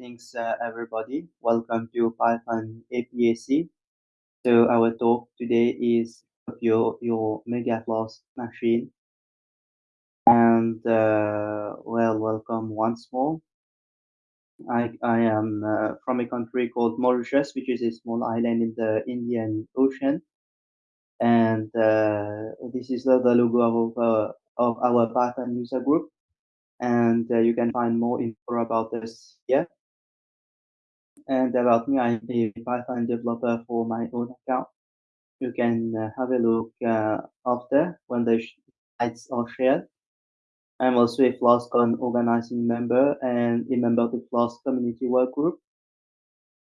Greetings, uh, everybody. Welcome to PyCon APAC. So our talk today is your your Mega Flask machine. And uh, well, welcome once more. I I am uh, from a country called Mauritius, which is a small island in the Indian Ocean. And uh, this is the, the logo of uh, of our Python user group. And uh, you can find more info about this here. And about me, I'm a Python developer for my own account. You can uh, have a look uh, after when the slides are shared. I'm also a FlaskCon organizing member and a member of the Flask community work group,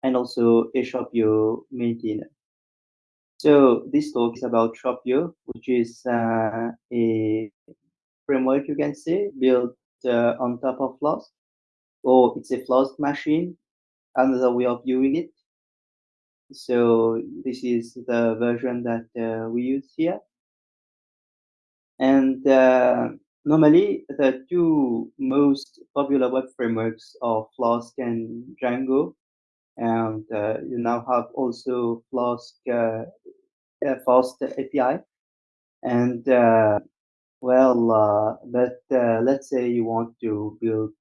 and also a Shopyo maintainer. So this talk is about Shopyo, which is uh, a framework you can say built uh, on top of Flask, or it's a Flask machine another way of viewing it. So this is the version that uh, we use here. And uh, normally the two most popular web frameworks are Flask and Django. And uh, you now have also Flask uh, Fast API. And uh, well, uh, but let's say you want to build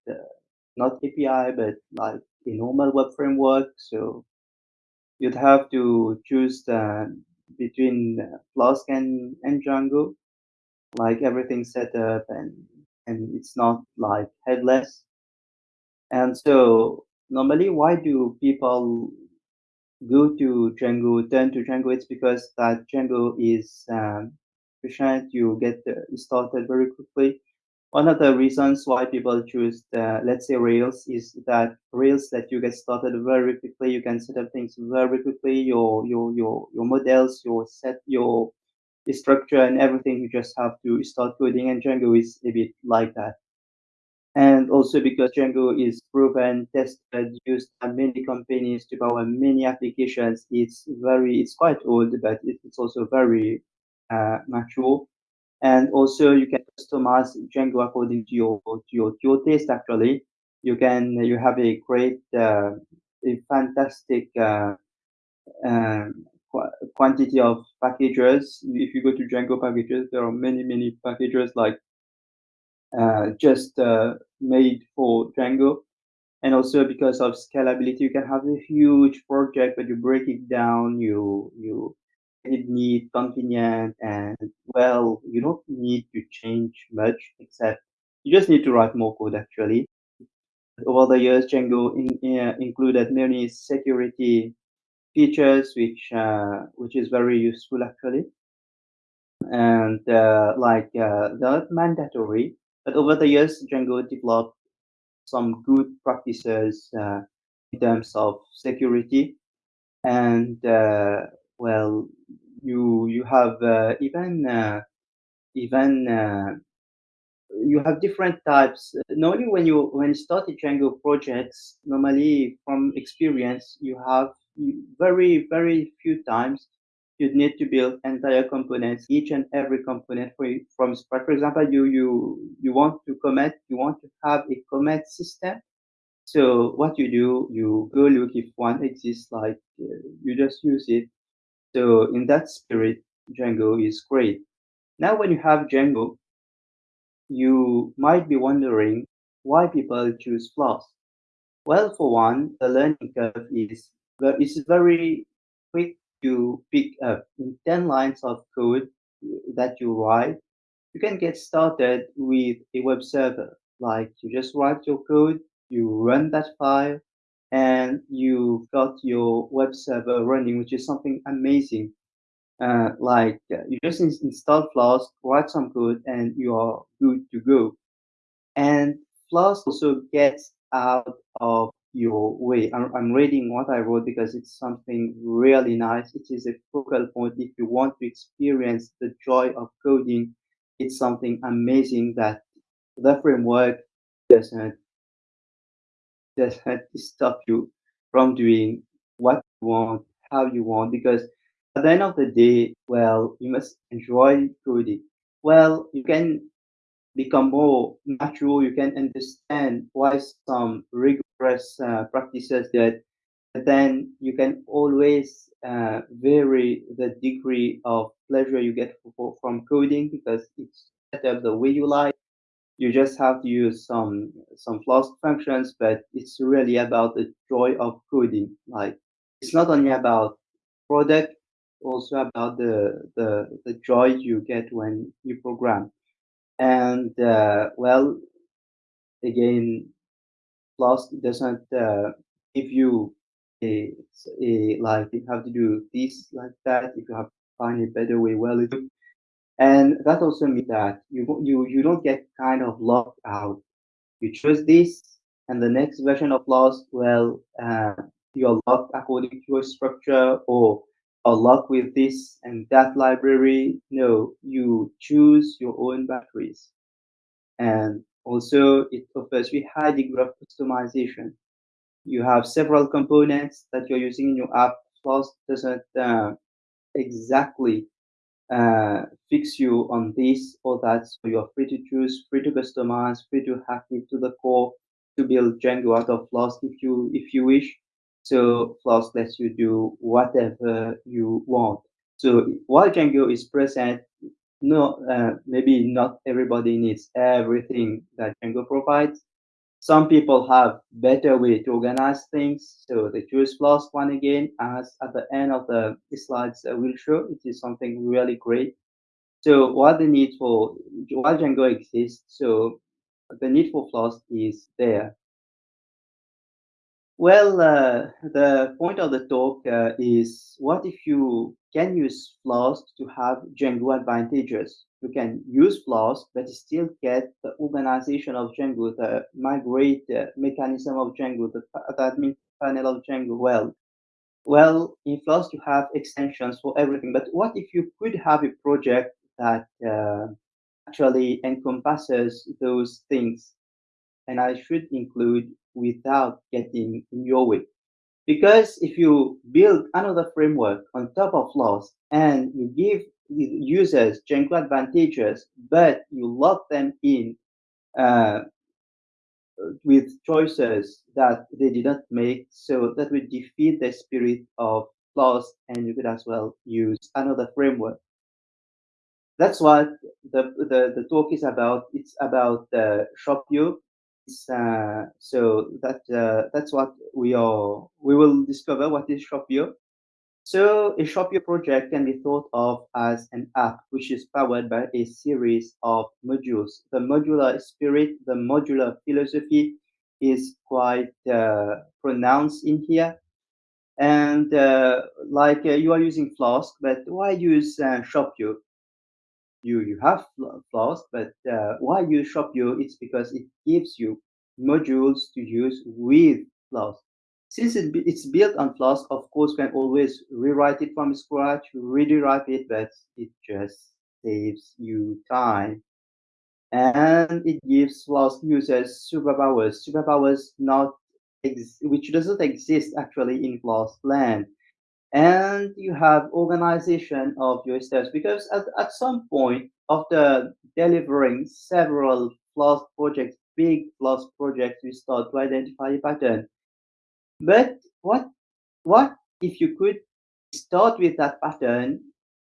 not API, but like a normal web framework. So you'd have to choose the, between Flask and, and Django, like everything set up and, and it's not like headless. And so normally why do people go to Django, turn to Django? It's because that Django is um, efficient, you get started very quickly one of the reasons why people choose the, let's say Rails is that Rails that you get started very quickly. You can set up things very quickly. Your your your your models, your set, your structure, and everything. You just have to start coding, and Django is a bit like that. And also because Django is proven, tested, used by many companies to power many applications, it's very, it's quite old, but it's also very uh, mature and also you can customize Django according to your to your, to your taste. Actually, you can you have a great, uh, a fantastic uh, um, qu quantity of packages. If you go to Django packages, there are many many packages like uh, just uh, made for Django. And also because of scalability, you can have a huge project, but you break it down, you you it neat, convenient, and well, you don't need to change much except you just need to write more code actually. Over the years, Django in, uh, included many security features, which uh, which is very useful actually. And uh, like uh, not mandatory, but over the years, Django developed some good practices uh, in terms of security. And uh, well, you you have uh, even uh, even uh, you have different types. Normally, when you when you start a Django projects, normally from experience, you have very very few times you need to build entire components, each and every component for, from scratch. For example, you you you want to commit, you want to have a commit system. So what you do, you go look if one exists, like uh, you just use it so in that spirit, Django is great. Now, when you have Django, you might be wondering why people choose Flask. Well, for one, the learning curve is is very quick to pick up. In 10 lines of code that you write, you can get started with a web server. Like you just write your code, you run that file, and you've got your web server running, which is something amazing. Uh, like uh, you just in install Flask, write some code, and you are good to go. And Flask also gets out of your way. I'm, I'm reading what I wrote because it's something really nice. It is a focal point if you want to experience the joy of coding. It's something amazing that the framework doesn't doesn't stop you from doing what you want, how you want, because at the end of the day, well, you must enjoy coding. Well, you can become more natural. You can understand why some rigorous uh, practices that then you can always uh, vary the degree of pleasure you get for, from coding because it's set up the way you like. You just have to use some some Flask functions, but it's really about the joy of coding. Like it's not only about product, also about the the, the joy you get when you program. And uh, well, again, Flask doesn't uh, give you a, a like you have to do this like that. If you have find a better way, well, it, and that also means that you you you don't get kind of locked out. You choose this, and the next version of Flask, well, uh, you're locked according to your structure, or are locked with this and that library. No, you choose your own batteries and also it offers you high degree of customization. You have several components that you're using in your app. Flask doesn't uh, exactly fix you on this or that, so you're free to choose, free to customize, free to hack it to the core to build Django out of Flask if you if you wish. So Flask lets you do whatever you want. So while Django is present, no, uh, maybe not everybody needs everything that Django provides. Some people have better way to organize things, so they choose Flask one again. As at the end of the slides I will show, it is something really great. So what the need for while Django exists, so the need for Flask is there. Well, uh, the point of the talk uh, is what if you can use Flask to have Django advantages? You can use Flask, but still get the organization of Django, the migrate uh, mechanism of Django, the, the admin panel of Django. Well, well, in Flask you have extensions for everything. But what if you could have a project that uh, actually encompasses those things? And I should include without getting in your way. Because if you build another framework on top of Flask and you give users Django advantages, but you lock them in uh, with choices that they did not make, so that would defeat the spirit of Flask, and you could as well use another framework. That's what the, the, the talk is about. It's about uh, Shopyo uh, so that uh, that's what we are we will discover what is Shopyo. So a Shopyo project can be thought of as an app which is powered by a series of modules. The modular spirit, the modular philosophy is quite uh, pronounced in here. And uh, like uh, you are using Flask, but why use uh, Shopyo? you you have Flask, but uh, why use Shopyo? It's because it gives you modules to use with Flask. Since it, it's built on Flask, of course, you can always rewrite it from scratch, rederive it, but it just saves you time. And it gives Flask users superpowers, superpowers not which doesn't exist actually in Flask land. And you have organization of your steps because at, at some point after delivering several Flask projects big Flask projects you start to identify a pattern but what what if you could start with that pattern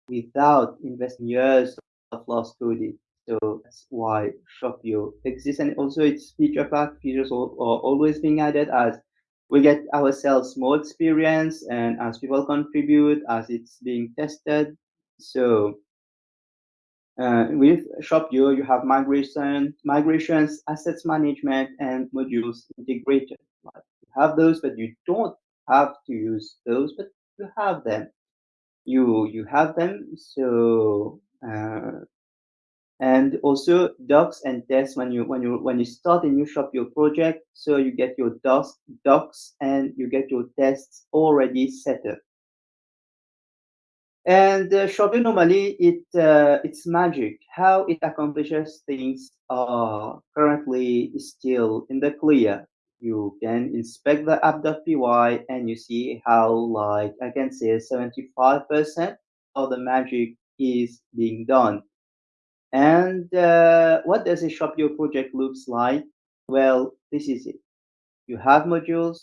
without investing years of Flask coding so that's why Shopyo exists. And also its feature pack features are, always being added as we get ourselves more experience and as people contribute as it's being tested. So uh, with Shopyo, you have migration, migrations, assets management, and modules integrated. Have those, but you don't have to use those, but you have them. You you have them, so uh, and also docs and tests when you when you when you start a new Shopyo project so you get your docs docs and you get your tests already set up. And uh, Shopyo normally it uh, it's magic. How it accomplishes things are currently still in the clear you can inspect the app.py and you see how like i can say 75% of the magic is being done And uh, what does a Shopyo project looks like? Well, this is it. You have modules,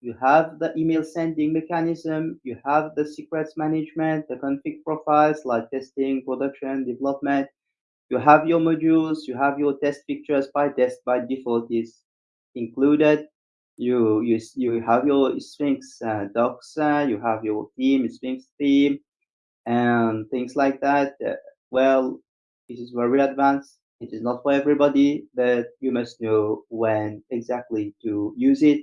you have the email sending mechanism, you have the secrets management, the config profiles like testing, production, development. You have your modules, you have your test pictures by test by default is included. You you you have your Sphinx uh, uh, you have your theme, Sphinx theme, and things like that. Uh, well, this is very advanced. It is not for everybody, but you must know when exactly to use it,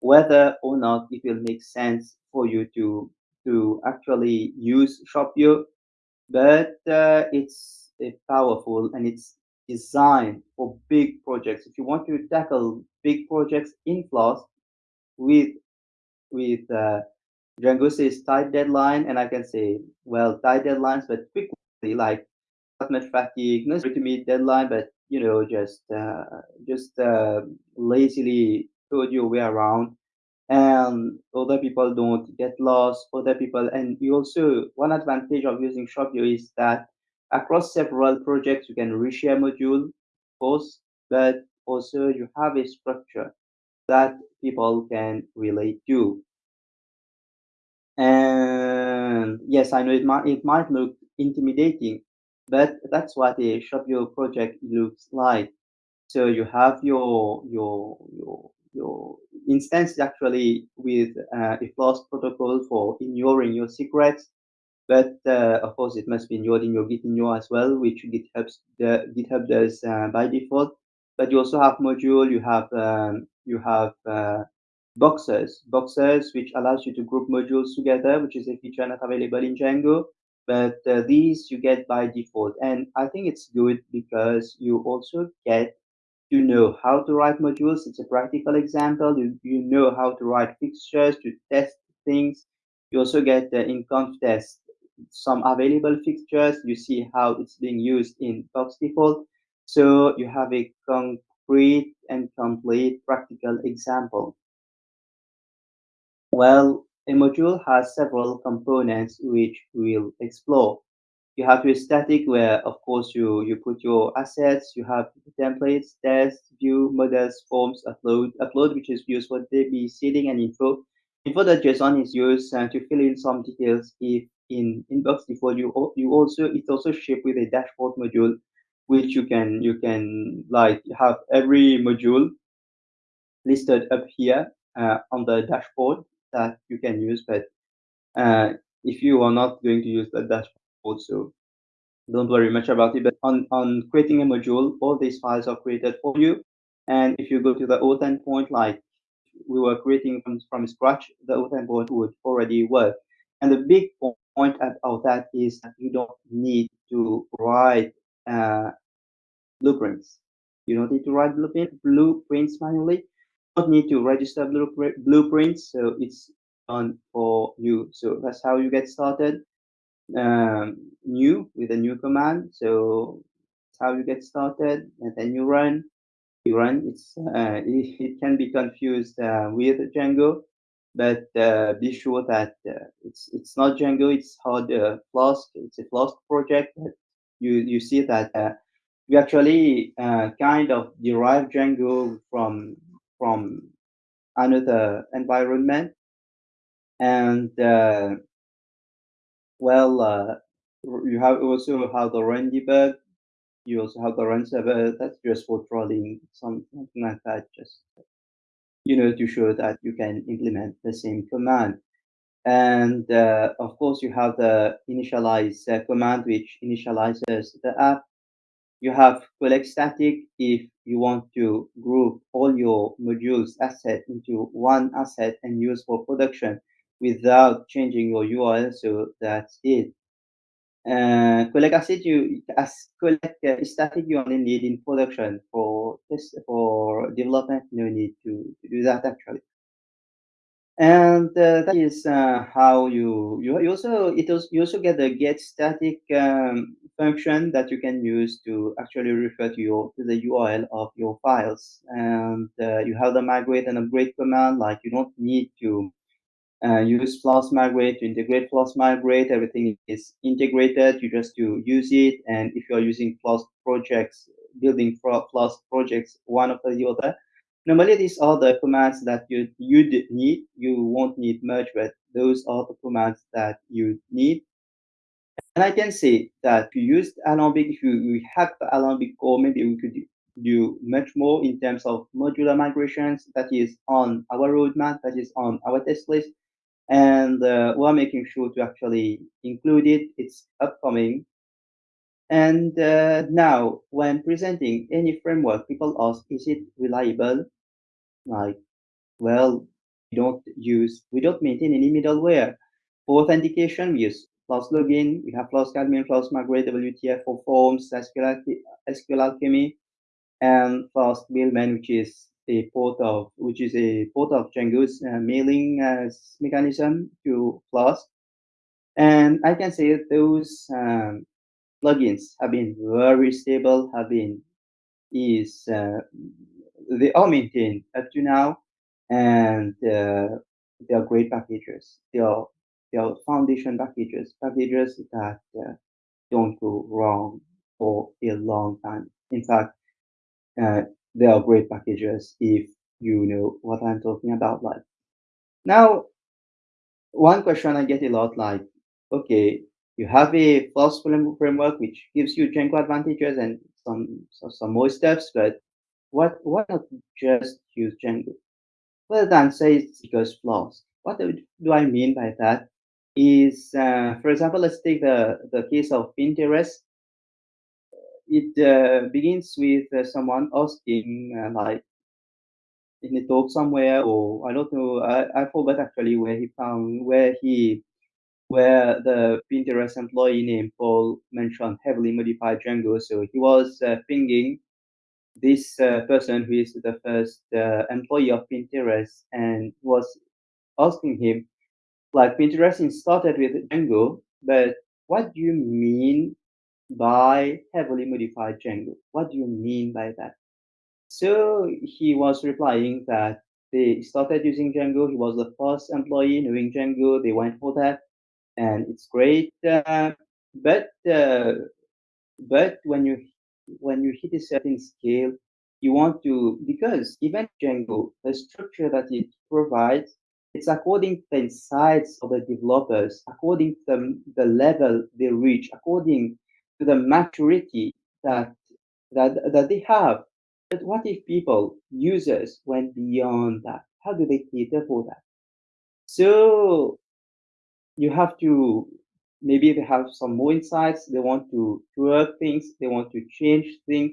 whether or not it will make sense for you to to actually use Shopyo. But uh, it's uh, powerful and it's designed for big projects. If you want to tackle big projects in Flask with with uh, Django says tight deadline, and I can say, well, tight deadlines, but quickly, like not much fatigue, not to meet deadline, but you know, just uh, just uh, lazily code your way around, and other people don't get lost. Other people, and you also one advantage of using Shopyo is that across several projects you can reshare module, posts but also you have a structure that people can relate to. And yes, I know it might it might look intimidating, but that's what a Shopyo project looks like. So you have your your your your instance actually with uh, a Flask protocol for ignoring your secrets, but uh, of course it must be ignored in your Git ignore as well, which GitHub the GitHub does uh, by default. But you also have module, you have um, you have uh, boxes, boxes which allows you to group modules together, which is a feature not available in Django. But uh, these you get by default, and I think it's good because you also get to know how to write modules. It's a practical example. You, you know how to write fixtures to test things. You also get the in conftest some available fixtures. You see how it's being used in box default. So you have a concrete and complete practical example. Well, a module has several components which we'll explore. You have your static where, of course, you, you put your assets, you have templates, tests, view, models, forms, upload, upload, which is used for DB seeding and info. Info.json is used uh, to fill in some details if in inbox default you, you also, it's also shipped with a dashboard module, which you can, you can like have every module listed up here uh, on the dashboard that you can use. But uh, if you are not going to use the dashboard, so don't worry much about it. But on, on creating a module, all these files are created for you. And if you go to the auth endpoint, like we were creating from, from scratch, the auth endpoint would already work. And the big point of that is that you don't need to write uh, blueprints. You don't need to write blueprint, blueprints manually. You don't need to register blueprints, so it's done for you. So that's how you get started. Um, new with a new command. So that's how you get started, and then you run. You run. It's uh, it, it, can be confused uh, with Django, but uh, be sure that uh, it's it's not Django. It's hard uh, Flask. It's a Flask project. You you see that uh, we actually uh, kind of derive Django from from another environment, and uh, well, uh, you have also have the run. You also have the run server. That's just for trolling, something like that. Just you know to show that you can implement the same command. And uh, of course, you have the initialize uh, command, which initializes the app you have collect static if you want to group all your modules asset into one asset and use for production without changing your URL. So that's it. Uh, collect asset you as collect uh, static you only need in production for this for development. No need to, to do that actually and uh, that is uh, how you, you you also it also you also get the get static um, function that you can use to actually refer to your to the URL of your files and uh, you have the migrate and upgrade command like you don't need to uh, use Flask Migrate to integrate Flask Migrate. Everything is integrated. You just to use it. And if you're using Flask projects, building Flask projects one after the other, normally these are the commands that you you need. You won't need much, but those are the commands that you need. And I can say that if you use Alembic, if you, you have Alembic core, maybe we could do much more in terms of modular migrations that is on our roadmap, that is on our test list. And uh, we're making sure to actually include it. It's upcoming. And uh, now, when presenting any framework, people ask, is it reliable? Like, well, we don't use, we don't maintain any middleware. For authentication, we use Flask login, we have Flask admin, Flask migrate, WTF for forms, SQL, SQL Alchemy, and Flask mailman, which is a port of, which is a port of Django's uh, mailing uh, mechanism to Flask. And I can say those um, plugins have been very stable, have been is uh, they are maintained up to now, and uh, they are great packages. They are they are foundation packages, packages that uh, don't go wrong for a long time. In fact, uh, they are great packages if you know what I'm talking about. Like now, one question I get a lot, like, okay, you have a Flask framework which gives you Django advantages and some some more steps, but what why not just use Django? Well, the answer is because Flask. What do I mean by that? Is uh, for example, let's take the the case of Pinterest. It uh, begins with uh, someone asking uh, like in a talk somewhere, or I don't know, I, I forgot actually where he found where he where the Pinterest employee named Paul mentioned heavily modified Django. So he was uh, pinging this uh, person who is the first uh, employee of Pinterest and was asking him, like Pinterest started with Django, but what do you mean by heavily modified Django? What do you mean by that? So he was replying that they started using Django. He was the first employee knowing Django. They went for that and it's great. Uh, but uh, but when you when you hit a certain scale, you want to because even Django, the structure that it provides, it's according to the insights of the developers, according to the, the level they reach, according to the maturity that that that they have. But what if people, users, went beyond that? How do they cater for that? So you have to maybe they have some more insights they want to work things they want to change things.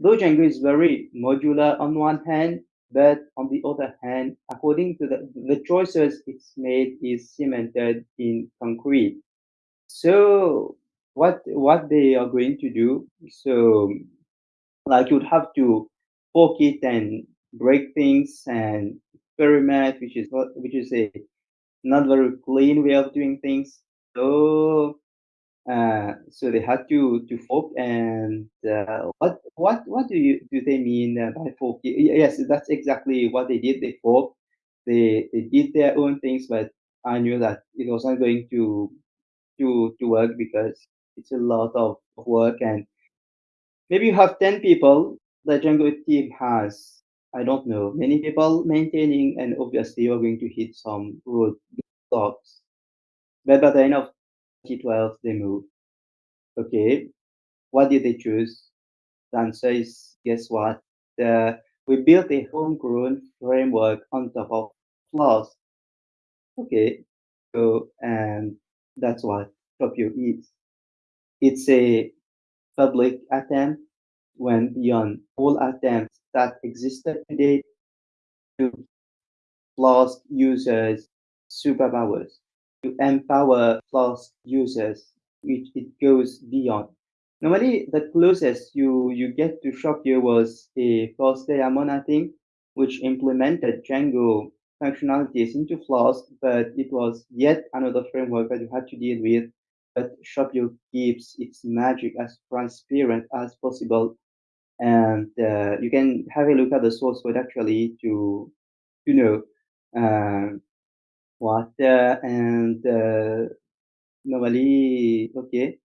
Though django is very modular on one hand but on the other hand according to the, the choices it's made is cemented in concrete. So what what they are going to do so like you'd have to fork it and break things and experiment which is what which is a not very clean way of doing things. So uh, so they had to to fork and uh, what what what do you do they mean by fork? Yes, that's exactly what they did. They fork. They they did their own things, but I knew that it wasn't going to to to work because it's a lot of work and maybe you have 10 people the Django team has I don't know many people maintaining and obviously you're going to hit some road blocks. But by the end of 2012, they moved. Okay, what did they choose? The answer is guess what? The, we built a homegrown framework on top of Flask. Okay, so and that's what Shopyo is. It's a public attempt went beyond all attempts that existed today to Flask users superpowers to empower Flask users, which it goes beyond. Normally, the closest you, you get to Shopyo was a Flask Diamond, thing, which implemented Django functionalities into Flask, but it was yet another framework that you had to deal with. But Shopyo keeps its magic as transparent as possible. And uh, you can have a look at the source code actually to, you know, uh, what uh, and uh, normally okay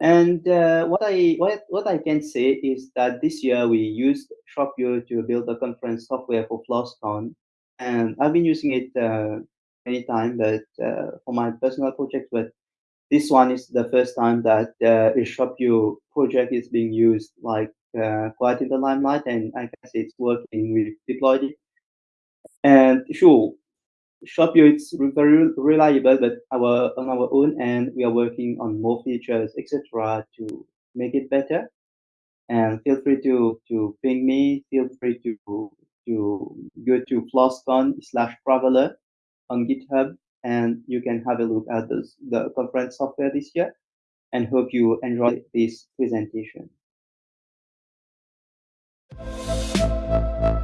and uh, what I what, what I can say is that this year we used Shopyo to build a conference software for FlaskCon, and I've been using it uh, many times, but for my personal project. But this one is the first time that a Shopyo project is being used like uh, quite in the limelight, and I guess it's working. We deployed it, and sure, Shopyo it's very reliable, but our on our own and we are working on more features, etc., to make it better. And feel free to to ping me. Feel free to to go to flaskcon slash traveler on GitHub, and you can have a look at this, the conference software this year. And hope you enjoy this presentation. Música